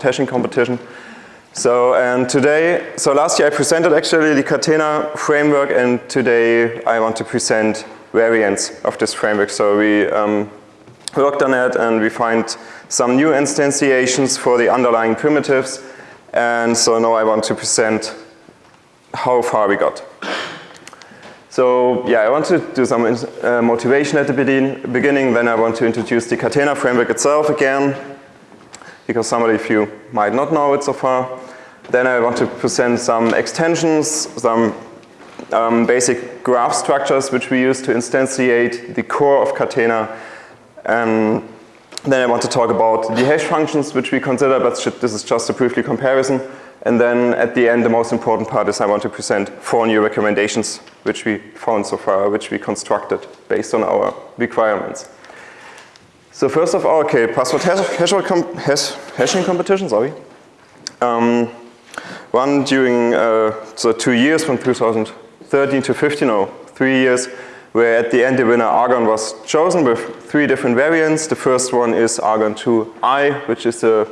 hashing competition. So, and today, so last year I presented actually the Catena framework and today I want to present variants of this framework. So we um, worked on it and we find some new instantiations for the underlying primitives and so now I want to present how far we got. So yeah, I want to do some uh, motivation at the beginning, then I want to introduce the Catena framework itself again, because some of you might not know it so far. Then I want to present some extensions, some um, basic graph structures which we use to instantiate the core of Catena. And then I want to talk about the hash functions which we consider, but this is just a briefly comparison. And then at the end, the most important part is I want to present four new recommendations which we found so far, which we constructed based on our requirements. So first of all, okay, password hash, hashing competition, sorry. Um, one during uh, so two years from 2013 to 15 or three years where at the end the winner Argon was chosen with three different variants. The first one is Argon 2i which is a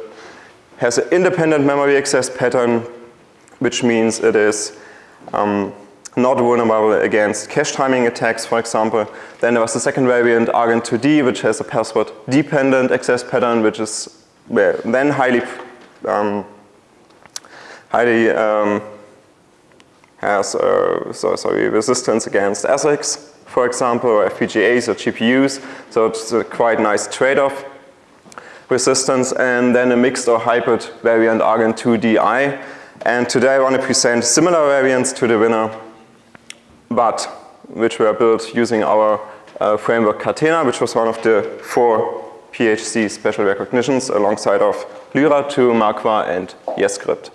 has an independent memory access pattern, which means it is um, not vulnerable against cache timing attacks, for example. Then there was the second variant, Argon2D, which has a password-dependent access pattern, which is then highly, um, highly um, has uh, so, sorry, resistance against ASICs, for example, or FPGAs or GPUs. So it's a quite nice trade-off resistance and then a mixed or hybrid variant Argon 2DI. And today I want to present similar variants to the winner, but which were built using our uh, framework Catena, which was one of the four PHC special recognitions alongside of Lyra2, Makwa and Yescrypt.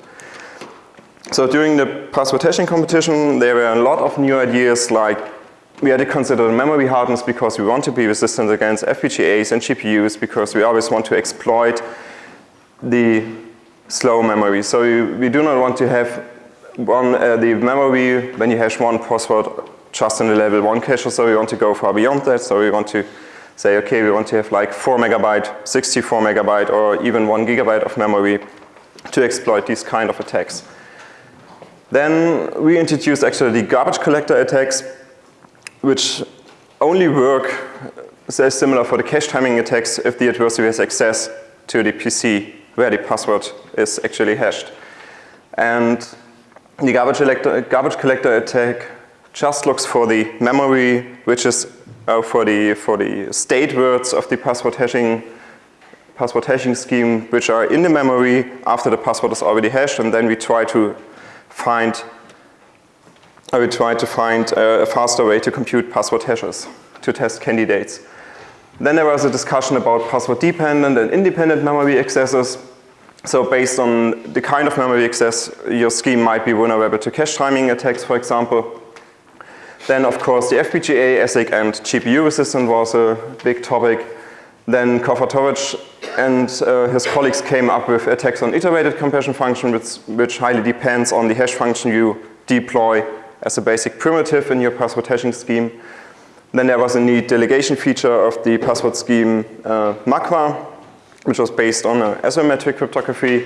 So during the password hashing competition, there were a lot of new ideas like we had to consider memory hardness because we want to be resistant against FPGAs and GPUs because we always want to exploit the slow memory. So we, we do not want to have one, uh, the memory when you hash one password just in the level one cache or so we want to go far beyond that. So we want to say, okay, we want to have like 4 megabyte, 64 megabyte or even 1 gigabyte of memory to exploit these kind of attacks. Then we introduced actually the garbage collector attacks which only work very similar for the cache timing attacks if the adversary has access to the PC where the password is actually hashed. And the garbage collector, garbage collector attack just looks for the memory which is uh, for the for the state words of the password hashing password hashing scheme which are in the memory after the password is already hashed and then we try to find I will try to find a faster way to compute password hashes to test candidates. Then there was a discussion about password dependent and independent memory accesses. So based on the kind of memory access, your scheme might be vulnerable to cache timing attacks, for example. Then of course the FPGA, ASIC and GPU resistance was a big topic. Then Khovratovich and uh, his colleagues came up with attacks on iterated compression function which, which highly depends on the hash function you deploy as a basic primitive in your password hashing scheme. Then there was a neat delegation feature of the password scheme uh, Makwa, which was based on asymmetric cryptography.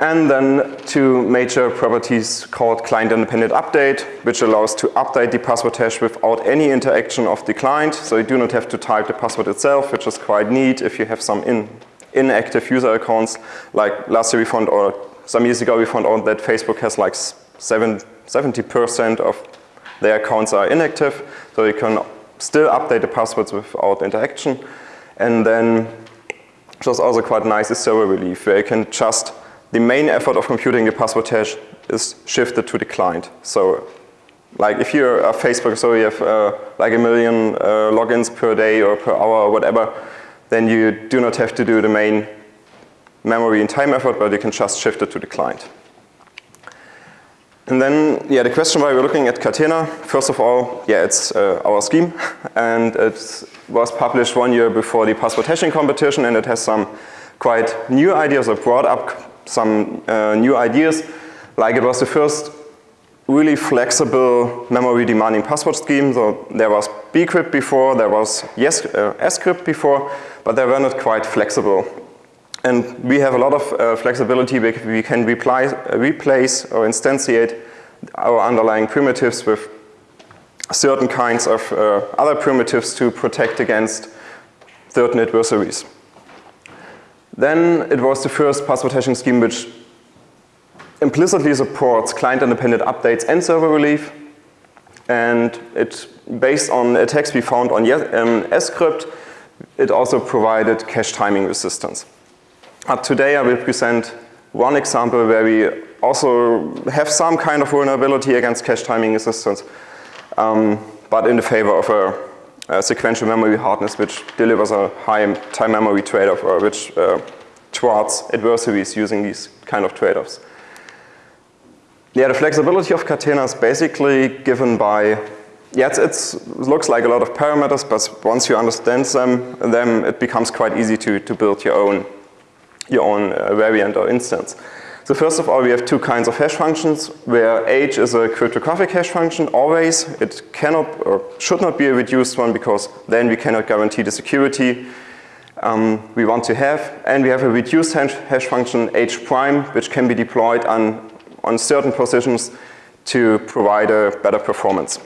And then two major properties called client independent update, which allows to update the password hash without any interaction of the client. So you do not have to type the password itself, which is quite neat if you have some in, inactive user accounts. Like last year we found, or some years ago we found out that Facebook has like 70% of their accounts are inactive, so you can still update the passwords without interaction. And then, which was also quite nice, is server relief, where you can just, the main effort of computing the password hash is shifted to the client. So like if you're a Facebook, so you have uh, like a million uh, logins per day or per hour or whatever, then you do not have to do the main memory and time effort, but you can just shift it to the client. And then, yeah, the question why we're looking at Catena, first of all, yeah, it's uh, our scheme and it was published one year before the password hashing competition and it has some quite new ideas or brought up some uh, new ideas. Like it was the first really flexible memory demanding password scheme. So there was bcrypt before, there was yes, uh, scrypt before, but they were not quite flexible. And we have a lot of uh, flexibility. We can reply, replace or instantiate our underlying primitives with certain kinds of uh, other primitives to protect against certain adversaries. Then it was the first password hashing scheme which implicitly supports client-independent updates and server relief. And it's based on attacks we found on um, scrypt. It also provided cache timing resistance. But today I will present one example where we also have some kind of vulnerability against cache timing assistance, um, but in the favor of a uh, sequential memory hardness which delivers a high time memory trade-off or which uh, adversaries using these kind of trade-offs. Yeah, the flexibility of Catena is basically given by, yeah, it looks like a lot of parameters, but once you understand them, them it becomes quite easy to, to build your own, your own uh, variant or instance. So first of all, we have two kinds of hash functions, where h is a cryptographic hash function, always. It cannot or should not be a reduced one because then we cannot guarantee the security um, we want to have. And we have a reduced hash function h prime, which can be deployed on, on certain positions to provide a better performance.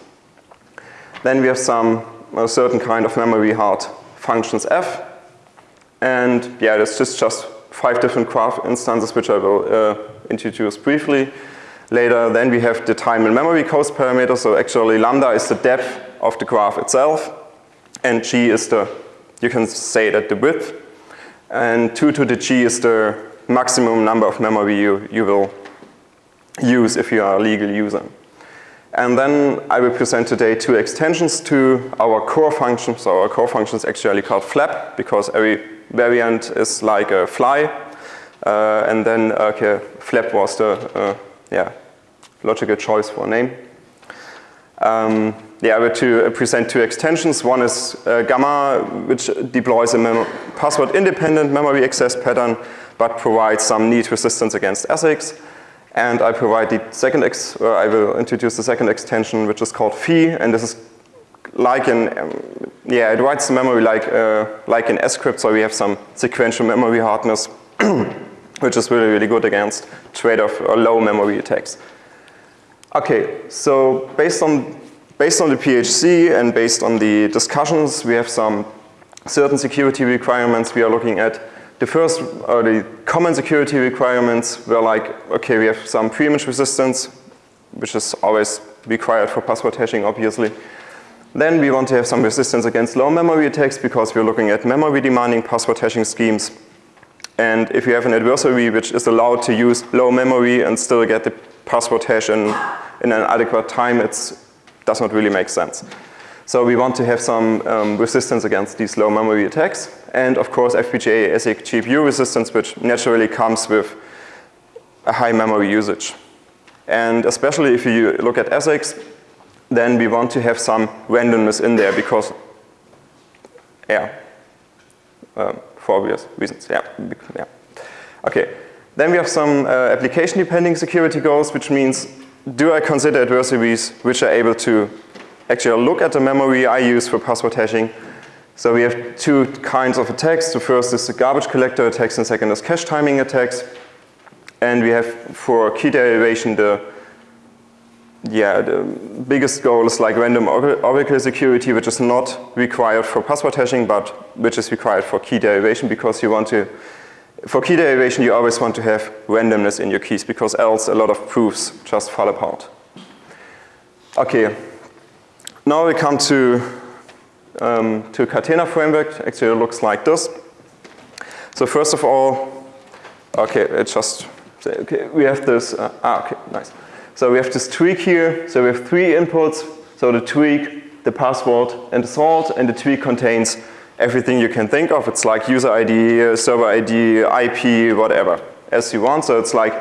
Then we have some a certain kind of memory hard functions f. And yeah, this is just five different graph instances which I will uh, introduce briefly later. Then we have the time and memory cost parameter. So actually lambda is the depth of the graph itself and g is the, you can say that the width. And 2 to the g is the maximum number of memory you, you will use if you are a legal user. And then I will present today two extensions to our core function. So our core function is actually called flap because every variant is like a fly. Uh, and then okay, flap was the uh, yeah, logical choice for a name. Um, yeah, I will to present two extensions. One is uh, Gamma, which deploys a password-independent memory access pattern, but provides some neat resistance against ASICs. And I provide the second, ex I will introduce the second extension, which is called Phi, and this is like in, um, yeah, it writes the memory like, uh, like in scrypt, so we have some sequential memory hardness, which is really, really good against trade-off or low memory attacks. Okay, so based on, based on the PHC and based on the discussions, we have some certain security requirements we are looking at. The first, or the common security requirements were like, okay, we have some pre-image resistance, which is always required for password hashing, obviously. Then we want to have some resistance against low memory attacks because we're looking at memory demanding password hashing schemes. And if you have an adversary which is allowed to use low memory and still get the password hash in, in an adequate time, it does not really make sense. So we want to have some um, resistance against these low memory attacks. And of course FPGA ASIC GPU resistance, which naturally comes with a high memory usage. And especially if you look at ASICs, then we want to have some randomness in there because, yeah, um, for obvious reasons, yeah, yeah. Okay, then we have some uh, application depending security goals, which means do I consider adversaries which are able to actually look at the memory I use for password hashing. So we have two kinds of attacks. The first is the garbage collector attacks and second is cache timing attacks. And we have for key derivation the yeah, the biggest goal is like random oracle security, which is not required for password hashing, but which is required for key derivation because you want to, for key derivation, you always want to have randomness in your keys because else a lot of proofs just fall apart. Okay, now we come to, um, to Catena framework. Actually, it looks like this. So first of all, okay, it just, okay, we have this, uh, ah, okay, nice. So we have this tweak here. So we have three inputs. So the tweak, the password, and the salt. And the tweak contains everything you can think of. It's like user ID, server ID, IP, whatever, as you want. So it's like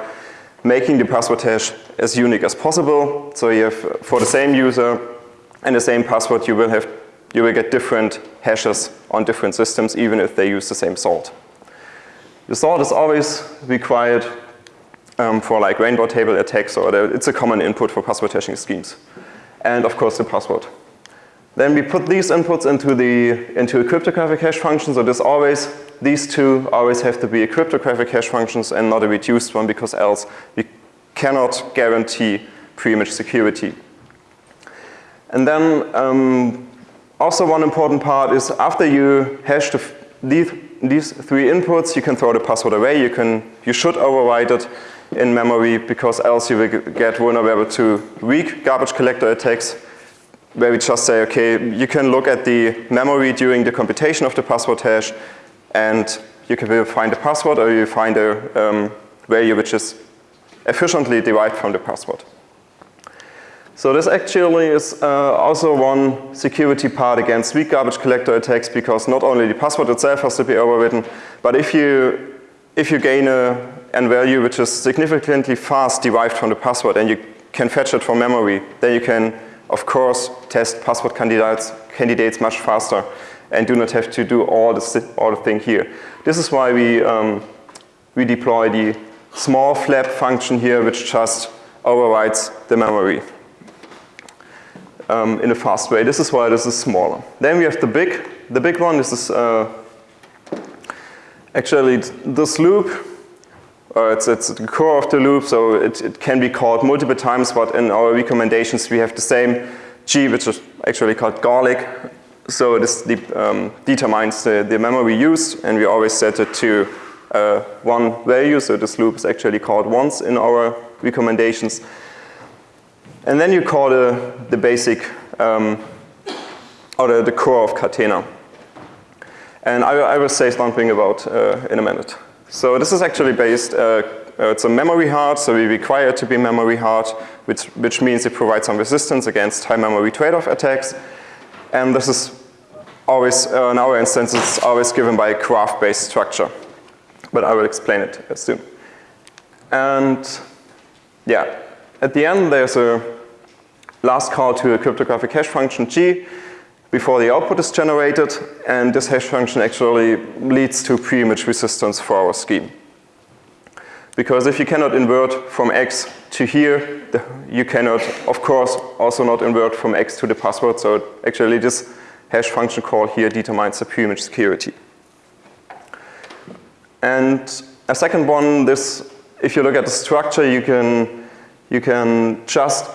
making the password hash as unique as possible. So you have, for the same user and the same password, you will have, you will get different hashes on different systems, even if they use the same salt. The salt is always required um, for like rainbow table attacks or the, it's a common input for password hashing schemes. And of course the password. Then we put these inputs into the into a cryptographic hash function. So this always these two always have to be a cryptographic hash functions and not a reduced one because else we cannot guarantee pre-image security. And then um, also one important part is after you hash the, these, these three inputs, you can throw the password away. You can you should overwrite it in memory because else you will get vulnerable to weak garbage collector attacks where we just say, okay, you can look at the memory during the computation of the password hash and you can find a password or you find a um, value which is efficiently derived from the password. So this actually is uh, also one security part against weak garbage collector attacks because not only the password itself has to be overwritten, but if you, if you gain a, a value which is significantly fast derived from the password and you can fetch it from memory, then you can, of course, test password candidates, candidates much faster and do not have to do all the, all the thing here. This is why we, um, we deploy the small flap function here which just overrides the memory um, in a fast way. This is why this is smaller. Then we have the big, the big one. This is uh, actually this loop. Uh, it's, it's the core of the loop, so it, it can be called multiple times, but in our recommendations we have the same G, which is actually called garlic. So this de um, determines the, the, memory used, and we always set it to uh, one value, so this loop is actually called once in our recommendations. And then you call the, the basic, um, or the, the, core of Catena. And I, I will say something about uh, in a minute. So this is actually based, uh, uh, it's a memory hard, so we require it to be memory hard, which, which means it provides some resistance against high memory trade-off attacks. And this is always, uh, in our instance, it's always given by a graph-based structure. But I will explain it soon. And yeah, at the end there's a last call to a cryptographic hash function G before the output is generated and this hash function actually leads to pre-image resistance for our scheme. Because if you cannot invert from X to here, you cannot, of course, also not invert from X to the password. So actually this hash function call here determines the pre-image security. And a second one, this, if you look at the structure, you can, you can just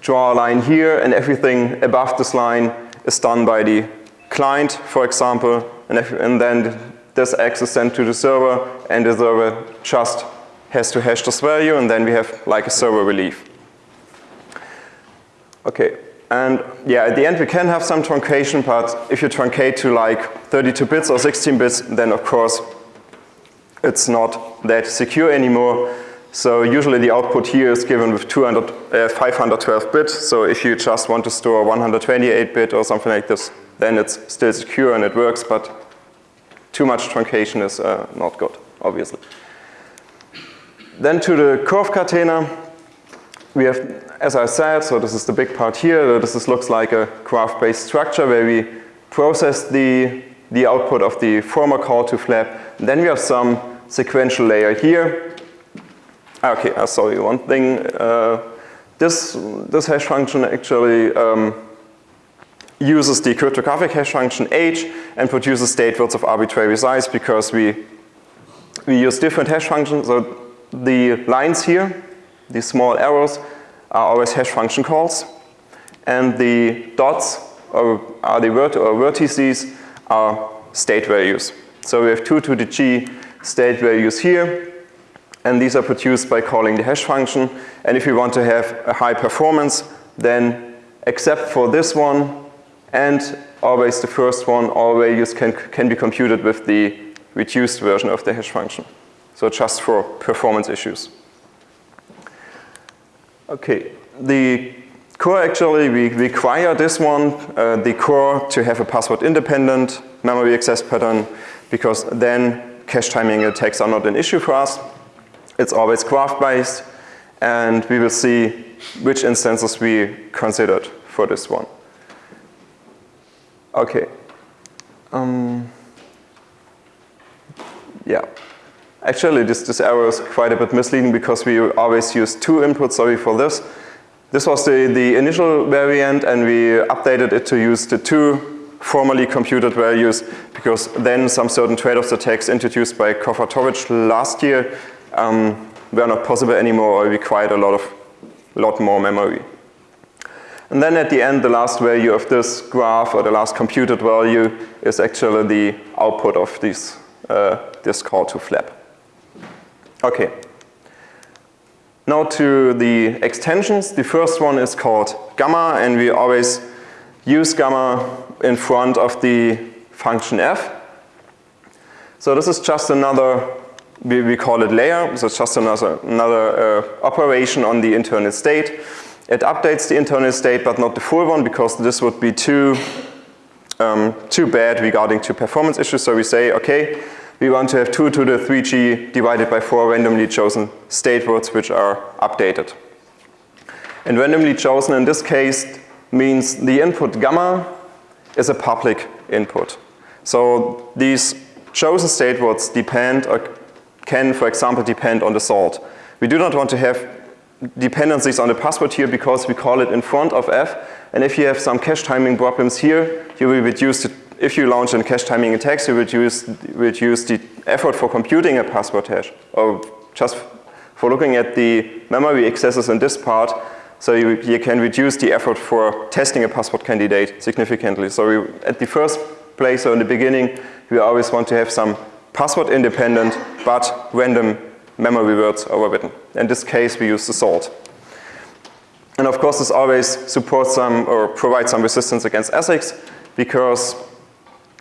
draw a line here and everything above this line is done by the client, for example, and, if, and then this X is sent to the server and the server just has to hash this value and then we have like a server relief. Okay, and yeah, at the end we can have some truncation, but if you truncate to like 32 bits or 16 bits, then of course it's not that secure anymore. So usually the output here is given with 200, uh, 512 bit. So if you just want to store 128 bit or something like this, then it's still secure and it works, but too much truncation is uh, not good, obviously. Then to the curve catena, we have, as I said, so this is the big part here. This is, looks like a graph-based structure where we process the, the output of the former call to flap. then we have some sequential layer here Ah, okay, uh, sorry, one thing. Uh, this, this hash function actually um, uses the cryptographic hash function h and produces state words of arbitrary size because we, we use different hash functions. So the lines here, these small arrows, are always hash function calls. And the dots are, are the vert or vertices are state values. So we have 2 to the g state values here and these are produced by calling the hash function. And if you want to have a high performance, then except for this one and always the first one, all values can, can be computed with the reduced version of the hash function. So just for performance issues. Okay, the core actually, we require this one, uh, the core to have a password independent memory access pattern because then cache timing attacks are not an issue for us. It's always graph-based, and we will see which instances we considered for this one. Okay. Um, yeah. Actually, this, this error is quite a bit misleading because we always use two inputs, sorry for this. this was the, the initial variant and we updated it to use the two formerly computed values because then some certain trade-offs attacks introduced by Khovratovich last year um, were not possible anymore or required a lot of lot more memory. And then at the end, the last value of this graph or the last computed value is actually the output of this, uh, this call to flap. Okay. Now to the extensions. The first one is called gamma and we always use gamma in front of the function f. So this is just another, we, we call it layer, so it's just another, another uh, operation on the internal state. It updates the internal state but not the full one because this would be too, um, too bad regarding to performance issues. So we say, okay, we want to have 2 to the 3g divided by 4 randomly chosen state words which are updated. And randomly chosen in this case means the input gamma is a public input. So these chosen state words depend or can, for example, depend on the salt. We do not want to have dependencies on the password here because we call it in front of f. And if you have some cache timing problems here, you will reduce the if you launch a cache timing attack, you reduce, reduce the effort for computing a password hash or just for looking at the memory accesses in this part so you, you can reduce the effort for testing a password candidate significantly. So we, at the first place, so in the beginning, we always want to have some password independent but random memory words overwritten. In this case, we use the salt. And of course, this always supports some or provides some resistance against ASICs because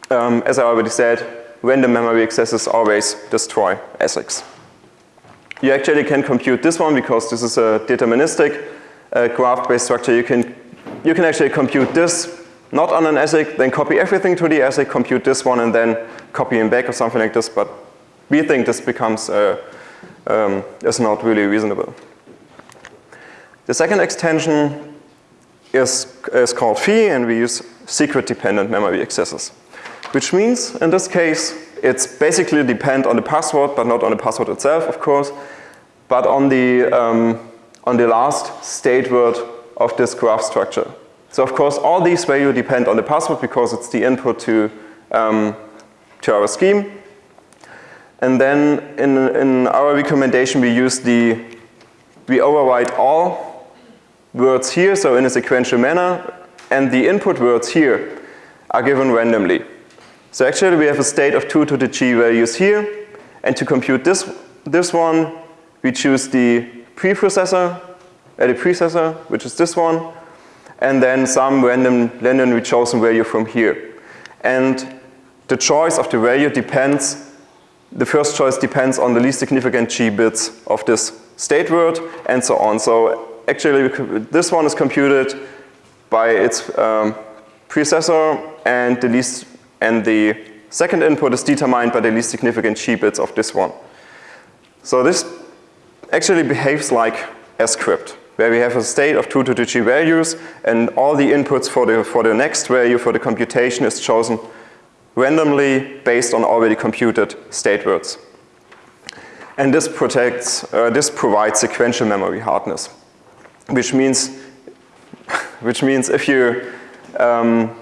um, as I already said, random memory accesses always destroy ASICs. You actually can compute this one because this is a deterministic uh, graph-based structure. You can, you can actually compute this not on an ASIC, then copy everything to the ASIC, compute this one, and then copy back or something like this. But we think this becomes, uh, um, is not really reasonable. The second extension is, is called phi, and we use secret-dependent memory accesses which means in this case it's basically depend on the password but not on the password itself of course but on the, um, on the last state word of this graph structure. So of course all these values depend on the password because it's the input to, um, to our scheme. And then in, in our recommendation we use the, we overwrite all words here, so in a sequential manner, and the input words here are given randomly. So actually we have a state of 2 to the g values here and to compute this, this one we choose the preprocessor, uh, the precessor which is this one and then some random randomly chosen value from here. And the choice of the value depends, the first choice depends on the least significant g bits of this state word and so on. So actually this one is computed by its um, precessor and the least and the second input is determined by the least significant g bits of this one. So this actually behaves like a scrypt where we have a state of 2 to the g values and all the inputs for the, for the next value for the computation is chosen randomly based on already computed state words. And this protects, uh, this provides sequential memory hardness, which means, which means if you um,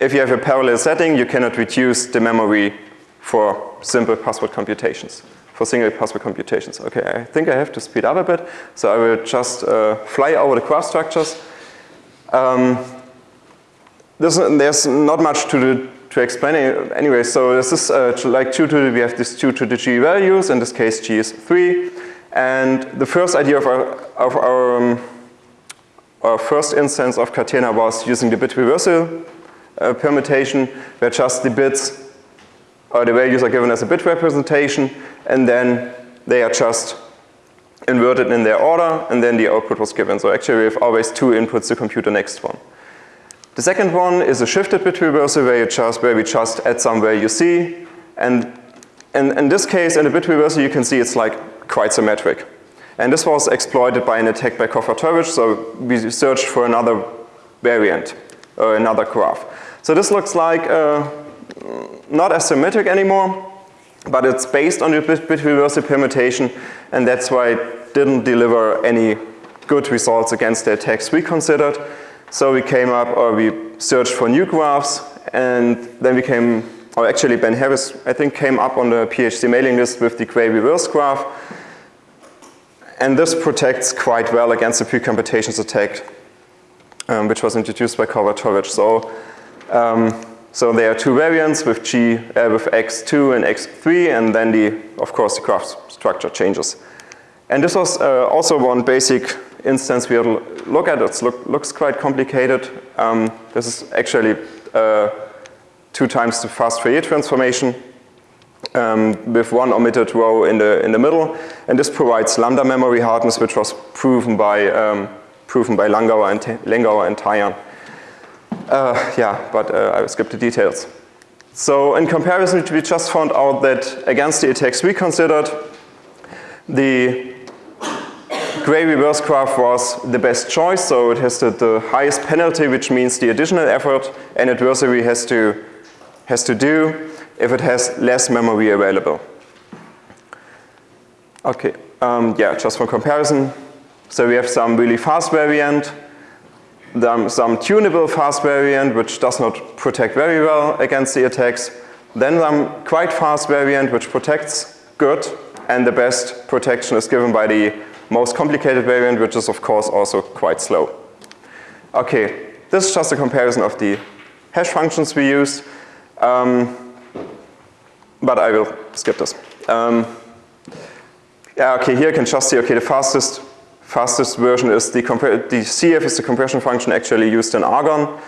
if you have a parallel setting, you cannot reduce the memory for simple password computations, for single password computations. Okay, I think I have to speed up a bit, so I will just uh, fly over the graph structures. Um, there's, there's not much to, to explain anyway, so this is uh, like 2 to the, we have these 2 to the g values, in this case g is 3, and the first idea of our, of our, um, our first instance of Catena was using the bit reversal uh, permutation where just the bits or the values are given as a bit representation and then they are just inverted in their order and then the output was given. So actually we have always two inputs to compute the next one. The second one is a shifted bit reversal where, you just, where we just add some value C and in, in this case in the bit reversal you can see it's like quite symmetric. And this was exploited by an attack by Khovratovich so we searched for another variant or another graph. So this looks like uh, not as symmetric anymore, but it's based on the bit reversal permutation and that's why it didn't deliver any good results against the attacks we considered. So we came up, or we searched for new graphs, and then we came, or actually Ben Harris, I think, came up on the PHC mailing list with the Gray reverse graph. And this protects quite well against the precomputations attack, um, which was introduced by Khovratovich. So, um, so there are two variants with G, uh, with X2 and X3, and then the, of course, the graph structure changes. And this was uh, also one basic instance we will look at. It look, looks quite complicated. Um, this is actually uh, two times the fast Fourier transformation um, with one omitted row in the, in the middle. And this provides lambda memory hardness, which was proven by, um, proven by Langauer and, Lengauer and Tarjan. Uh, yeah, but uh, I will skip the details. So in comparison, we just found out that against the attacks we considered, the gray reverse graph was the best choice, so it has the, the highest penalty, which means the additional effort an adversary has to, has to do if it has less memory available. Okay, um, yeah, just for comparison. So we have some really fast variant, some tunable fast variant which does not protect very well against the attacks, then some quite fast variant which protects good, and the best protection is given by the most complicated variant which is of course also quite slow. Okay, this is just a comparison of the hash functions we use, um, but I will skip this. Um, yeah, okay, here you can just see, okay, the fastest fastest version is the, the CF is the compression function actually used in Argon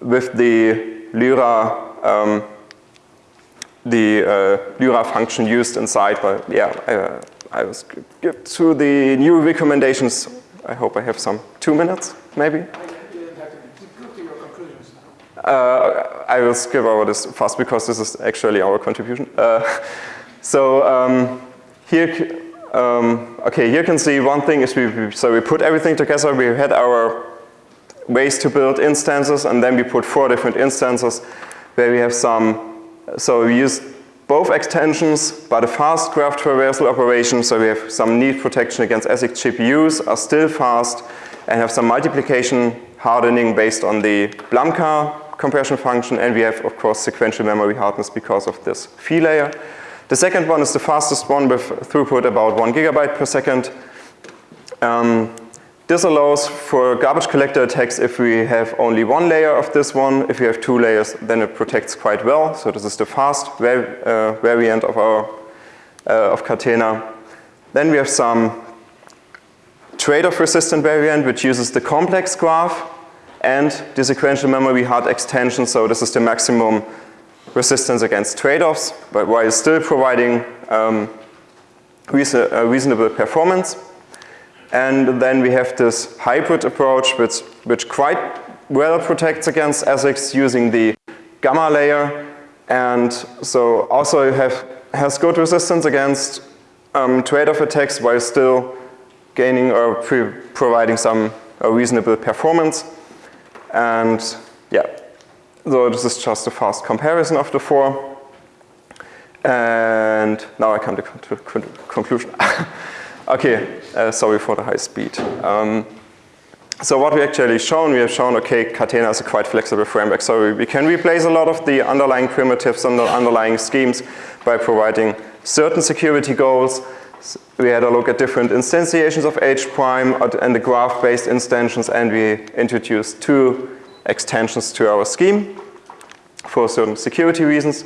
with the Lyra um, the uh, Lyra function used inside, but yeah, uh, I will skip to the new recommendations. I hope I have some two minutes, maybe. Uh, I will skip over this fast because this is actually our contribution. Uh, so um, here, um, okay, here you can see one thing is we, so we put everything together. We had our ways to build instances and then we put four different instances where we have some, so we use both extensions but a fast graph traversal operation. So we have some need protection against ASIC GPUs are still fast and have some multiplication hardening based on the Blamka compression function and we have of course sequential memory hardness because of this phi layer. The second one is the fastest one with throughput about one gigabyte per second. Um, this allows for garbage collector attacks if we have only one layer of this one. If we have two layers, then it protects quite well. So this is the fast uh, variant of our uh, of Catena. Then we have some trade-off resistant variant which uses the complex graph and the sequential memory hard extension. So this is the maximum resistance against trade-offs, but while still providing um, reason reasonable performance. And then we have this hybrid approach which, which quite well protects against ASICs using the gamma layer and so also have, has good resistance against um, trade-off attacks while still gaining or providing some reasonable performance. And yeah, so this is just a fast comparison of the four. And now I come to, to conclusion. okay, uh, sorry for the high speed. Um, so what we actually shown, we have shown, okay, Catena is a quite flexible framework. So we can replace a lot of the underlying primitives and the underlying schemes by providing certain security goals. We had a look at different instantiations of H prime and the graph-based instantiations and we introduced two extensions to our scheme for certain security reasons.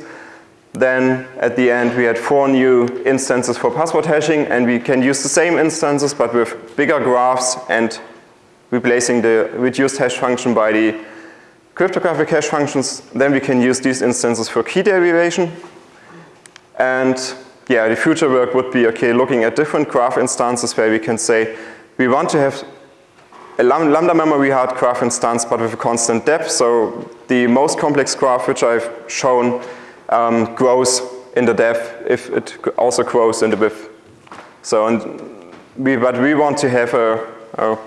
Then at the end we had four new instances for password hashing and we can use the same instances but with bigger graphs and replacing the reduced hash function by the cryptographic hash functions. Then we can use these instances for key derivation. And yeah, the future work would be, okay, looking at different graph instances where we can say we want to have a lambda memory hard graph instance but with a constant depth. So the most complex graph which I've shown um, grows in the depth if it also grows in the width. So and we, but we want to have a, a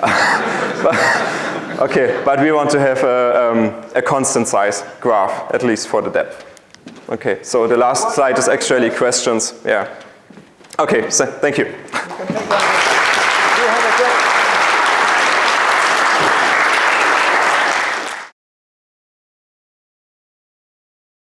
okay, but we want to have a, um, a constant size graph, at least for the depth. Okay, so the last slide is actually questions, yeah. Okay, so thank you.